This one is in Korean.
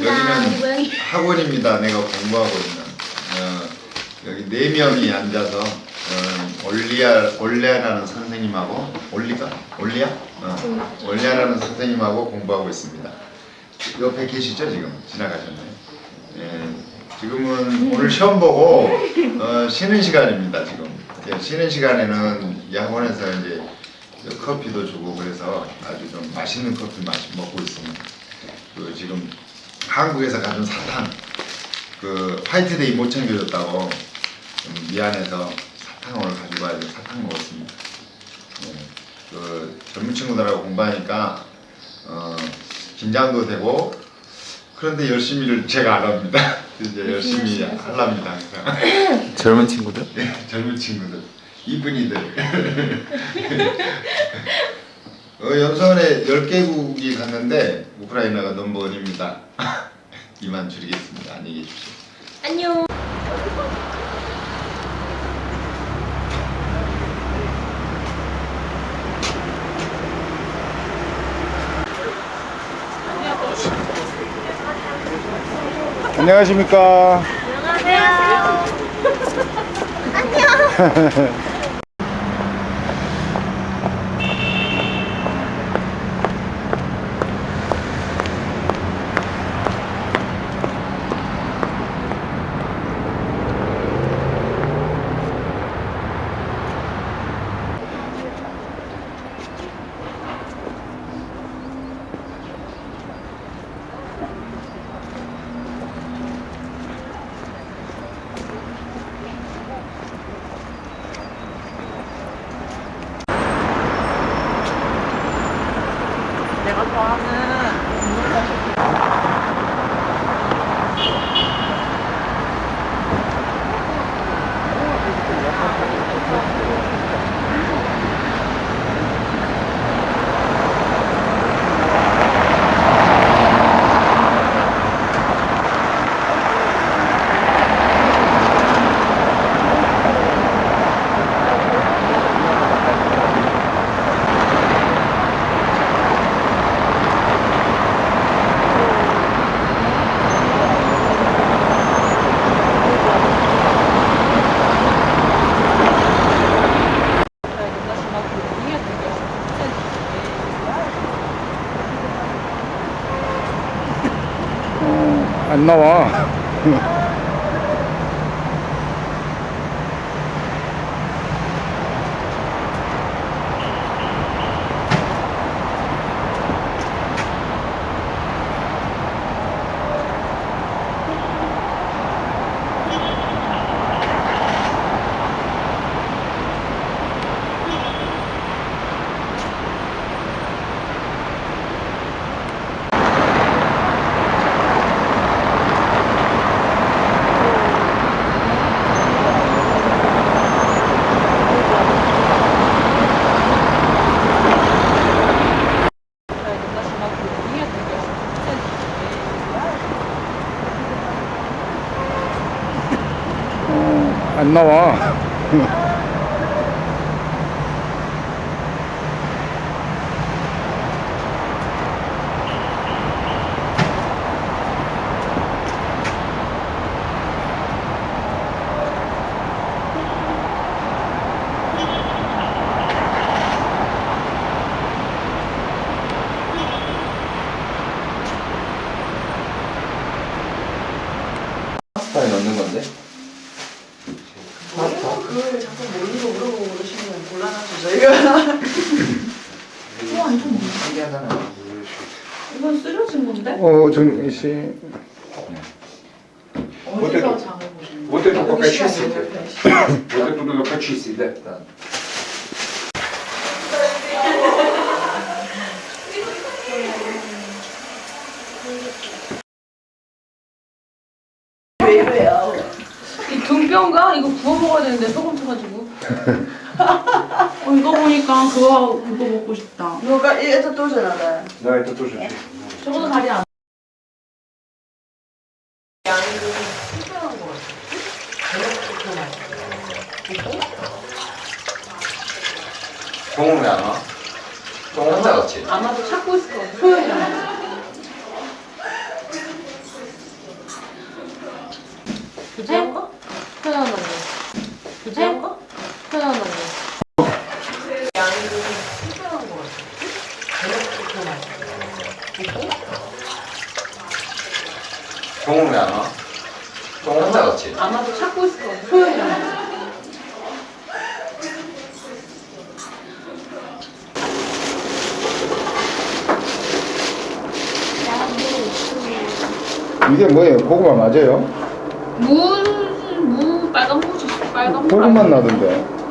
여기는. 학원입니다. 내가 공부하고 있는 어, 여기 네 명이 앉아서 어, 올리아 올리아라는 선생님하고 올리가 올리아 어, 올리아라는 선생님하고 공부하고 있습니다. 옆에 계시죠 지금 지나가셨나요? 예, 지금은 오늘 시험 보고 어, 쉬는 시간입니다 지금. 예, 쉬는 시간에는 이 학원에서 이제 커피도 주고 그래서 아주 좀 맛있는 커피 마시 먹고 있습니다. 그 지금 한국에서 가져온 사탕 그 화이트데이 못 챙겨줬다고 좀 미안해서 사탕 오늘 가지고 와서 사탕 먹었습니다. 예, 그 젊은 친구들하고 공부하니까 어, 긴장도 되고 그런데 열심히를 제가 안 합니다. 이제 열심히 하랍니다. 젊은 친구들? 네, 젊은 친구들, 이쁜이들. 어, 연수원에 10개국이 갔는데 우크라이나가 넘버원입니다. 이만 줄이겠습니다. 안녕히 계십시오. 안녕. 안녕하십니까. 안녕하세요. 안녕. 내가 좋아하는 안 나와. 안 나와. 넣는 건데? 그걸 자꾸 모르고 물어보고 그러시면 곤란하죠 저희가 신기하잖아. 이건 쓰러진 건데? 어, 정희 씨. 어디서 장을 보시는 Вот это 거예요? пока 여기 시간 чистите. 옆에 시간. Вот эту надо почистить, да? Да. 왜 이래요? 이 등뼈인가? 이거 구워 먹어야 되는데 소금 쳐가지고 어, 이거 보니까 그거 그거 먹고 싶다 Ну-ка, и это тоже надо. Да, это тоже чистить. 저거는 다리 안 종은 왜안 와? 종 혼자 갔지? 아마도 찾고 있을 거야 소연이 안 편안한 거. 종은 왜안 와? 종 혼자 갔지? 아마도 찾고 있을 거야. 소연이랑. 이게 뭐예요? 고구마 맞아요? 무, 무, 빨간 무지, 빨간 무. 고구마 나던데.